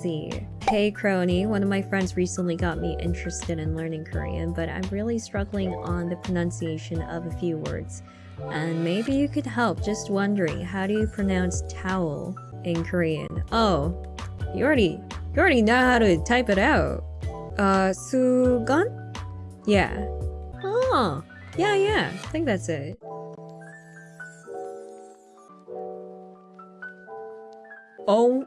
see. Hey Crony, one of my friends recently got me interested in learning Korean, but I'm really struggling on the pronunciation of a few words. And maybe you could help, just wondering, how do you pronounce towel in Korean? Oh, you already, you already know how to type it out. Uh, 수건? Yeah. Oh, yeah, yeah, I think that's it. Oh